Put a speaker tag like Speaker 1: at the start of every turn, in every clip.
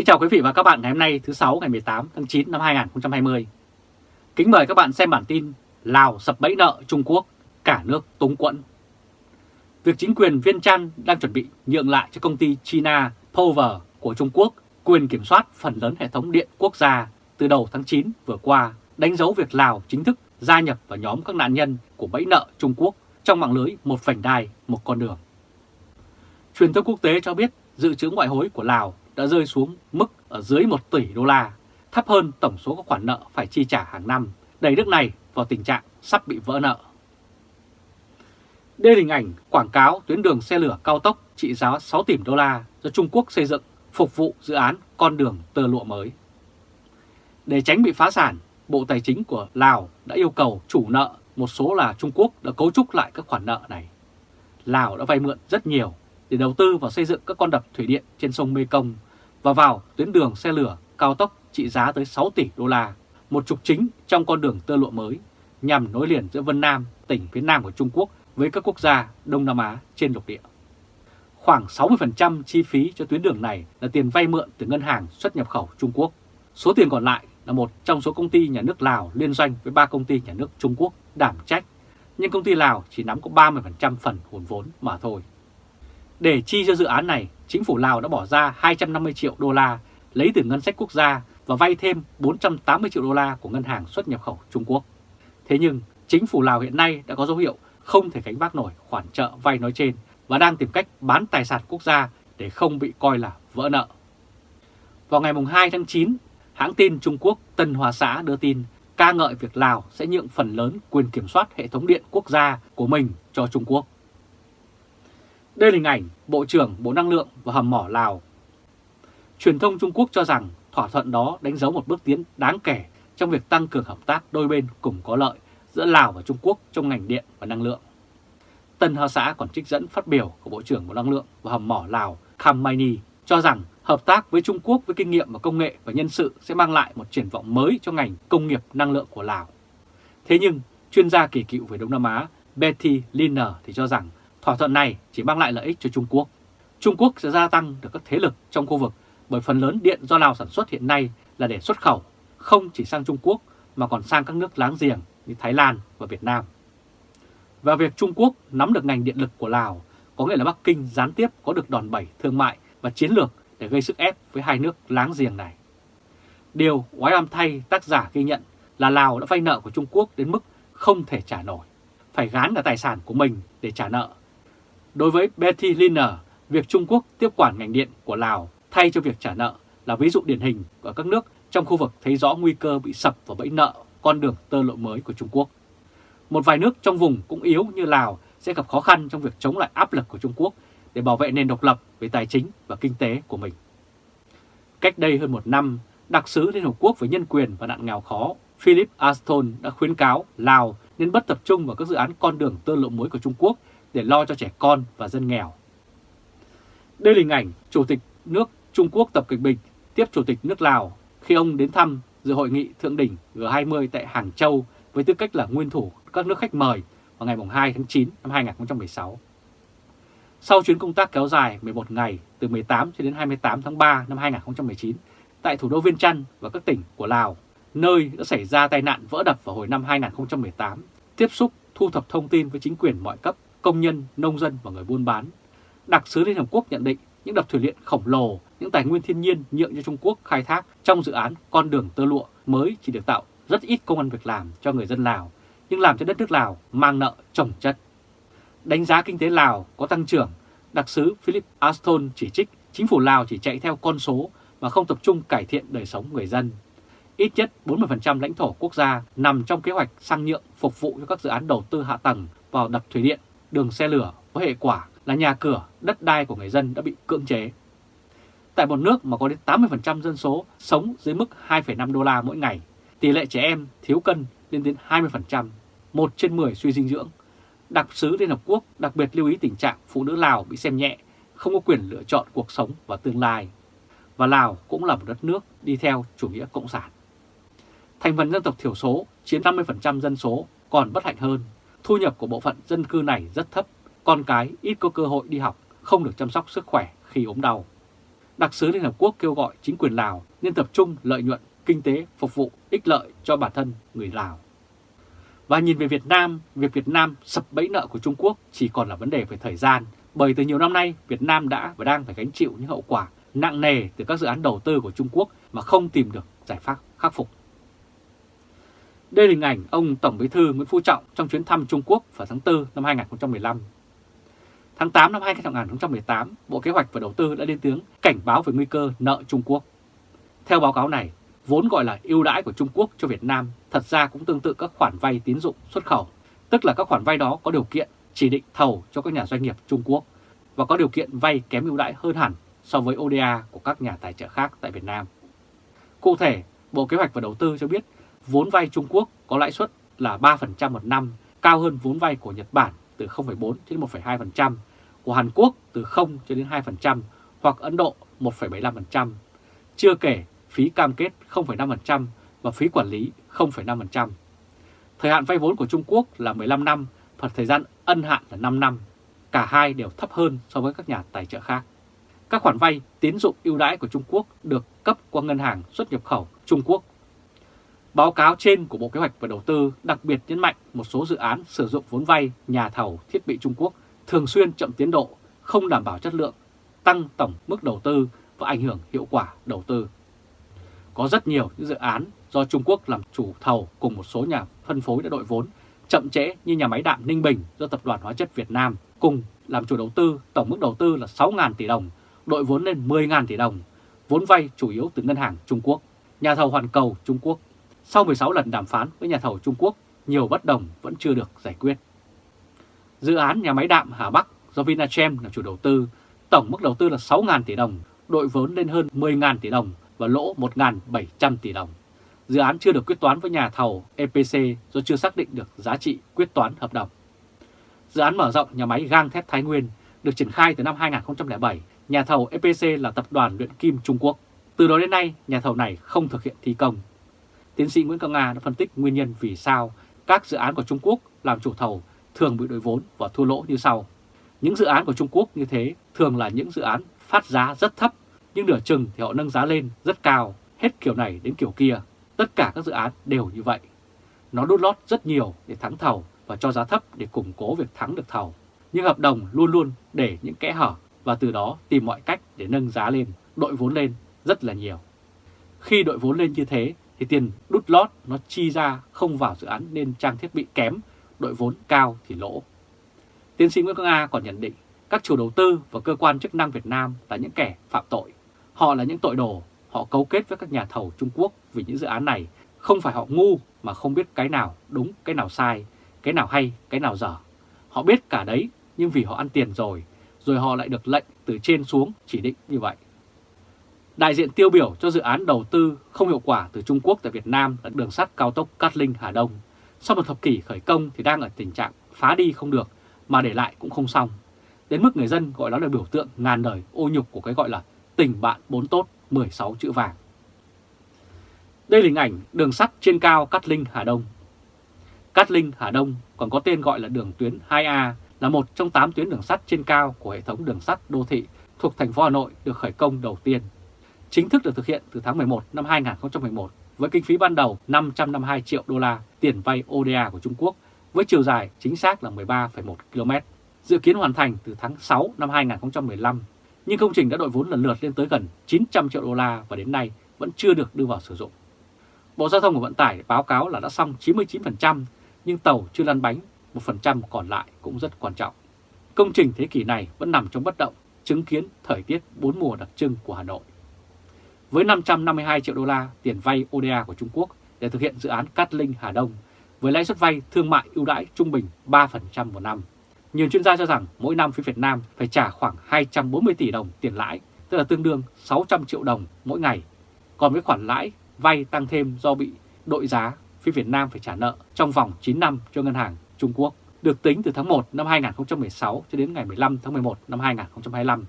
Speaker 1: Kính chào quý vị và các bạn ngày hôm nay thứ 6 ngày 18 tháng 9 năm 2020. Kính mời các bạn xem bản tin Lào sập bẫy nợ Trung Quốc, cả nước túng quẫn. Việc chính quyền Viên Chăn đang chuẩn bị nhượng lại cho công ty China Power của Trung Quốc quyền kiểm soát phần lớn hệ thống điện quốc gia từ đầu tháng 9 vừa qua đánh dấu việc Lào chính thức gia nhập vào nhóm các nạn nhân của bẫy nợ Trung Quốc trong mạng lưới một vành đai, một con đường. Truyền thông quốc tế cho biết dự trữ ngoại hối của Lào đã rơi xuống mức ở dưới 1 tỷ đô la, thấp hơn tổng số các khoản nợ phải chi trả hàng năm, đẩy nước này vào tình trạng sắp bị vỡ nợ. Đây là hình ảnh quảng cáo tuyến đường xe lửa cao tốc trị giá 6 tỷ đô la do Trung Quốc xây dựng phục vụ dự án con đường tơ lụa mới. Để tránh bị phá sản, Bộ Tài chính của Lào đã yêu cầu chủ nợ, một số là Trung Quốc đã cấu trúc lại các khoản nợ này. Lào đã vay mượn rất nhiều để đầu tư vào xây dựng các con đập thủy điện trên sông Mekong và vào tuyến đường xe lửa cao tốc trị giá tới 6 tỷ đô la, một trục chính trong con đường tơ lụa mới nhằm nối liền giữa Vân Nam, tỉnh phía Nam của Trung Quốc với các quốc gia Đông Nam Á trên lục địa. Khoảng 60% chi phí cho tuyến đường này là tiền vay mượn từ ngân hàng xuất nhập khẩu Trung Quốc. Số tiền còn lại là một trong số công ty nhà nước Lào liên doanh với ba công ty nhà nước Trung Quốc đảm trách, nhưng công ty Lào chỉ nắm có 30% phần hồn vốn mà thôi. Để chi cho dự án này, chính phủ Lào đã bỏ ra 250 triệu đô la lấy từ ngân sách quốc gia và vay thêm 480 triệu đô la của ngân hàng xuất nhập khẩu Trung Quốc. Thế nhưng, chính phủ Lào hiện nay đã có dấu hiệu không thể gánh vác nổi khoản trợ vay nói trên và đang tìm cách bán tài sản quốc gia để không bị coi là vỡ nợ. Vào ngày 2 tháng 9, hãng tin Trung Quốc Tân Hoa Xã đưa tin ca ngợi việc Lào sẽ nhượng phần lớn quyền kiểm soát hệ thống điện quốc gia của mình cho Trung Quốc. Đây là hình ảnh Bộ trưởng Bộ Năng lượng và hầm mỏ Lào. Truyền thông Trung Quốc cho rằng thỏa thuận đó đánh dấu một bước tiến đáng kể trong việc tăng cường hợp tác đôi bên cùng có lợi giữa Lào và Trung Quốc trong ngành điện và năng lượng. Tân Hoa Xã còn trích dẫn phát biểu của Bộ trưởng Bộ Năng lượng và hầm mỏ Lào Kham Maini cho rằng hợp tác với Trung Quốc với kinh nghiệm và công nghệ và nhân sự sẽ mang lại một triển vọng mới cho ngành công nghiệp năng lượng của Lào. Thế nhưng, chuyên gia kỳ cựu về Đông Nam Á Betty Liner thì cho rằng thỏa thuận này chỉ mang lại lợi ích cho Trung Quốc. Trung Quốc sẽ gia tăng được các thế lực trong khu vực bởi phần lớn điện do Lào sản xuất hiện nay là để xuất khẩu, không chỉ sang Trung Quốc mà còn sang các nước láng giềng như Thái Lan và Việt Nam. Và việc Trung Quốc nắm được ngành điện lực của Lào có nghĩa là Bắc Kinh gián tiếp có được đòn bẩy thương mại và chiến lược để gây sức ép với hai nước láng giềng này. Điều oái oăm thay tác giả ghi nhận là Lào đã vay nợ của Trung Quốc đến mức không thể trả nổi, phải gán cả tài sản của mình để trả nợ. Đối với Betty Liner, việc Trung Quốc tiếp quản ngành điện của Lào thay cho việc trả nợ là ví dụ điển hình của các nước trong khu vực thấy rõ nguy cơ bị sập vào bẫy nợ con đường tơ lộ mới của Trung Quốc. Một vài nước trong vùng cũng yếu như Lào sẽ gặp khó khăn trong việc chống lại áp lực của Trung Quốc để bảo vệ nền độc lập về tài chính và kinh tế của mình. Cách đây hơn một năm, đặc sứ Liên Hợp Quốc về nhân quyền và nạn nghèo khó Philip Aston đã khuyến cáo Lào nên bất tập trung vào các dự án con đường tơ lộ mới của Trung Quốc để lo cho trẻ con và dân nghèo. Đây là hình ảnh Chủ tịch nước Trung Quốc Tập Cận Bình tiếp Chủ tịch nước Lào khi ông đến thăm dự hội nghị thượng đỉnh G20 tại Hàng Châu với tư cách là nguyên thủ các nước khách mời vào ngày 2 tháng 9 năm 2016. Sau chuyến công tác kéo dài 11 ngày từ 18 cho đến 28 tháng 3 năm 2019 tại thủ đô Viên Chăn và các tỉnh của Lào, nơi đã xảy ra tai nạn vỡ đập vào hồi năm 2018, tiếp xúc thu thập thông tin với chính quyền mọi cấp, công nhân, nông dân và người buôn bán. Đặc sứ Liên Hợp Quốc nhận định những đập thủy điện khổng lồ, những tài nguyên thiên nhiên nhượng cho Trung Quốc khai thác trong dự án con đường tơ lụa mới chỉ được tạo rất ít công an việc làm cho người dân Lào, nhưng làm cho đất nước Lào mang nợ trồng chất. Đánh giá kinh tế Lào có tăng trưởng, đặc sứ Philip Aston chỉ trích chính phủ Lào chỉ chạy theo con số mà không tập trung cải thiện đời sống người dân. Ít nhất 40% lãnh thổ quốc gia nằm trong kế hoạch sang nhượng phục vụ cho các dự án đầu tư hạ tầng vào đập thủy điện, đường xe lửa với hệ quả là nhà cửa, đất đai của người dân đã bị cưỡng chế. Tại một nước mà có đến 80% dân số sống dưới mức 2,5 đô la mỗi ngày, tỷ lệ trẻ em thiếu cân lên đến 20%, 1 trên 10 suy dinh dưỡng. Đặc sứ Liên Hợp Quốc đặc biệt lưu ý tình trạng phụ nữ Lào bị xem nhẹ, không có quyền lựa chọn cuộc sống và tương lai. Và Lào cũng là một đất nước đi theo chủ nghĩa cộng sản. Thành phần dân tộc thiểu số chiếm 50% dân số còn bất hạnh hơn. Thu nhập của bộ phận dân cư này rất thấp, con cái ít có cơ hội đi học, không được chăm sóc sức khỏe khi ốm đau. đặc sứ Liên Hợp Quốc kêu gọi chính quyền Lào nên tập trung lợi nhuận kinh tế phục vụ ích lợi cho bản thân người Lào. Và nhìn về Việt Nam, việc Việt Nam sập bẫy nợ của Trung Quốc chỉ còn là vấn đề về thời gian, bởi từ nhiều năm nay Việt Nam đã và đang phải gánh chịu những hậu quả nặng nề từ các dự án đầu tư của Trung Quốc mà không tìm được giải pháp khắc phục. Đây là hình ảnh ông Tổng Bí thư Nguyễn Phú Trọng trong chuyến thăm Trung Quốc vào tháng 4 năm 2015. Tháng 8 năm 2018, Bộ Kế hoạch và Đầu tư đã lên tiếng cảnh báo về nguy cơ nợ Trung Quốc. Theo báo cáo này, vốn gọi là ưu đãi của Trung Quốc cho Việt Nam thật ra cũng tương tự các khoản vay tín dụng xuất khẩu, tức là các khoản vay đó có điều kiện chỉ định thầu cho các nhà doanh nghiệp Trung Quốc và có điều kiện vay kém ưu đãi hơn hẳn so với ODA của các nhà tài trợ khác tại Việt Nam. Cụ thể, Bộ Kế hoạch và Đầu tư cho biết vốn vay Trung Quốc có lãi suất là 3% một năm, cao hơn vốn vay của Nhật Bản từ 0,4 đến 1,2%, của Hàn Quốc từ 0 cho đến 2% hoặc Ấn Độ 1,75%. Chưa kể phí cam kết 0,5% và phí quản lý 0,5%. Thời hạn vay vốn của Trung Quốc là 15 năm và thời gian ân hạn là 5 năm. Cả hai đều thấp hơn so với các nhà tài trợ khác. Các khoản vay tín dụng ưu đãi của Trung Quốc được cấp qua ngân hàng xuất nhập khẩu Trung Quốc. Báo cáo trên của Bộ Kế hoạch và Đầu tư đặc biệt nhấn mạnh một số dự án sử dụng vốn vay nhà thầu thiết bị Trung Quốc thường xuyên chậm tiến độ, không đảm bảo chất lượng, tăng tổng mức đầu tư và ảnh hưởng hiệu quả đầu tư. Có rất nhiều những dự án do Trung Quốc làm chủ thầu cùng một số nhà phân phối đã đội vốn chậm trễ như nhà máy đạm Ninh Bình do Tập đoàn Hóa chất Việt Nam cùng làm chủ đầu tư, tổng mức đầu tư là 6.000 tỷ đồng, đội vốn lên 10.000 tỷ đồng, vốn vay chủ yếu từ ngân hàng Trung Quốc, nhà thầu hoàn cầu Trung Quốc. Sau 16 lần đàm phán với nhà thầu Trung Quốc, nhiều bất đồng vẫn chưa được giải quyết. Dự án nhà máy đạm Hà Bắc do Vinachem là chủ đầu tư, tổng mức đầu tư là 6.000 tỷ đồng, đội vốn lên hơn 10.000 tỷ đồng và lỗ 1.700 tỷ đồng. Dự án chưa được quyết toán với nhà thầu EPC do chưa xác định được giá trị quyết toán hợp đồng. Dự án mở rộng nhà máy gang thép Thái Nguyên được triển khai từ năm 2007, nhà thầu EPC là tập đoàn luyện kim Trung Quốc. Từ đó đến nay, nhà thầu này không thực hiện thi công. Tiến sĩ Nguyễn cao Nga đã phân tích nguyên nhân vì sao các dự án của Trung Quốc làm chủ thầu thường bị đội vốn và thua lỗ như sau. Những dự án của Trung Quốc như thế thường là những dự án phát giá rất thấp, nhưng nửa chừng thì họ nâng giá lên rất cao, hết kiểu này đến kiểu kia. Tất cả các dự án đều như vậy. Nó đút lót rất nhiều để thắng thầu và cho giá thấp để củng cố việc thắng được thầu. Nhưng hợp đồng luôn luôn để những kẽ hở và từ đó tìm mọi cách để nâng giá lên, đội vốn lên rất là nhiều. Khi đội vốn lên như thế thì tiền đút lót nó chi ra không vào dự án nên trang thiết bị kém, đội vốn cao thì lỗ. Tiến sĩ Nguyễn Quang A còn nhận định các chủ đầu tư và cơ quan chức năng Việt Nam là những kẻ phạm tội. Họ là những tội đồ, họ cấu kết với các nhà thầu Trung Quốc vì những dự án này. Không phải họ ngu mà không biết cái nào đúng, cái nào sai, cái nào hay, cái nào dở. Họ biết cả đấy nhưng vì họ ăn tiền rồi, rồi họ lại được lệnh từ trên xuống chỉ định như vậy. Đại diện tiêu biểu cho dự án đầu tư không hiệu quả từ Trung Quốc tại Việt Nam là đường sắt cao tốc Cát Linh Hà Đông. Sau một thập kỷ khởi công thì đang ở tình trạng phá đi không được, mà để lại cũng không xong. Đến mức người dân gọi nó là biểu tượng ngàn đời ô nhục của cái gọi là tình bạn bốn tốt 16 chữ vàng. Đây là hình ảnh đường sắt trên cao Cát Linh Hà Đông. Cát Linh Hà Đông còn có tên gọi là đường tuyến 2A là một trong 8 tuyến đường sắt trên cao của hệ thống đường sắt đô thị thuộc thành phố Hà Nội được khởi công đầu tiên. Chính thức được thực hiện từ tháng 11 năm 2011 với kinh phí ban đầu 552 triệu đô la tiền vay ODA của Trung Quốc với chiều dài chính xác là 13,1 km, dự kiến hoàn thành từ tháng 6 năm 2015. Nhưng công trình đã đội vốn lần lượt lên tới gần 900 triệu đô la và đến nay vẫn chưa được đưa vào sử dụng. Bộ Giao thông và Vận tải báo cáo là đã xong 99%, nhưng tàu chưa lăn bánh, 1% còn lại cũng rất quan trọng. Công trình thế kỷ này vẫn nằm trong bất động, chứng kiến thời tiết bốn mùa đặc trưng của Hà Nội. Với 552 triệu đô la tiền vay ODA của Trung Quốc để thực hiện dự án Cát Linh Hà Đông, với lãi suất vay thương mại ưu đãi trung bình 3% một năm. Nhiều chuyên gia cho rằng mỗi năm phía Việt Nam phải trả khoảng 240 tỷ đồng tiền lãi, tức là tương đương 600 triệu đồng mỗi ngày. Còn với khoản lãi vay tăng thêm do bị đội giá, phía Việt Nam phải trả nợ trong vòng 9 năm cho ngân hàng Trung Quốc, được tính từ tháng 1 năm 2016 cho đến ngày 15 tháng 11 năm 2025.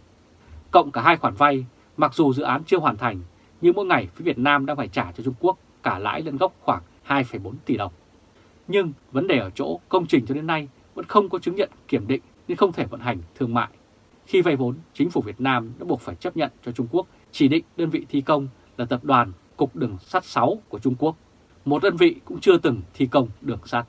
Speaker 1: Cộng cả hai khoản vay, mặc dù dự án chưa hoàn thành, nhưng mỗi ngày phía Việt Nam đang phải trả cho Trung Quốc cả lãi lẫn gốc khoảng 2,4 tỷ đồng. Nhưng vấn đề ở chỗ công trình cho đến nay vẫn không có chứng nhận kiểm định nên không thể vận hành thương mại. Khi vay vốn, chính phủ Việt Nam đã buộc phải chấp nhận cho Trung Quốc chỉ định đơn vị thi công là tập đoàn Cục Đường sắt 6 của Trung Quốc, một đơn vị cũng chưa từng thi công đường sắt.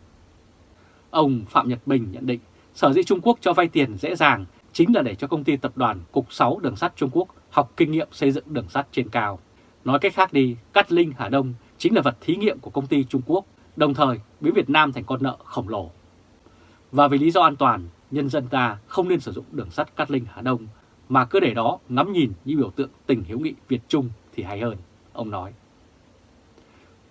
Speaker 1: Ông Phạm Nhật Bình nhận định sở dĩ Trung Quốc cho vay tiền dễ dàng chính là để cho công ty tập đoàn Cục 6 Đường sắt Trung Quốc học kinh nghiệm xây dựng đường sắt trên cao. Nói cách khác đi, Cát Linh Hà Đông chính là vật thí nghiệm của công ty Trung Quốc, đồng thời biến Việt Nam thành con nợ khổng lồ. Và vì lý do an toàn, nhân dân ta không nên sử dụng đường sắt Cát Linh Hà Đông mà cứ để đó ngắm nhìn như biểu tượng tình hiếu nghị Việt Trung thì hay hơn, ông nói.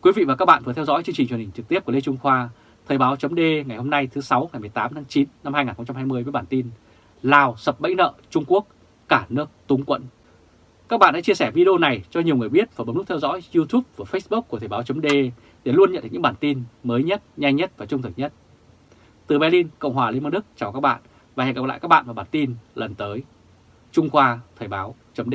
Speaker 1: Quý vị và các bạn vừa theo dõi chương trình truyền hình trực tiếp của Lê Trung Khoa, Thời báo chấm ngày hôm nay thứ 6 ngày 18 tháng 9 năm 2020 với bản tin Lào sập bẫy nợ Trung Quốc, cả nước túng quẫn. Các bạn hãy chia sẻ video này cho nhiều người biết và bấm nút theo dõi YouTube và Facebook của Thời báo .d để luôn nhận được những bản tin mới nhất, nhanh nhất và trung thực nhất. Từ Berlin, Cộng hòa Liên bang Đức chào các bạn và hẹn gặp lại các bạn vào bản tin lần tới. Trung Khoa Thời báo .d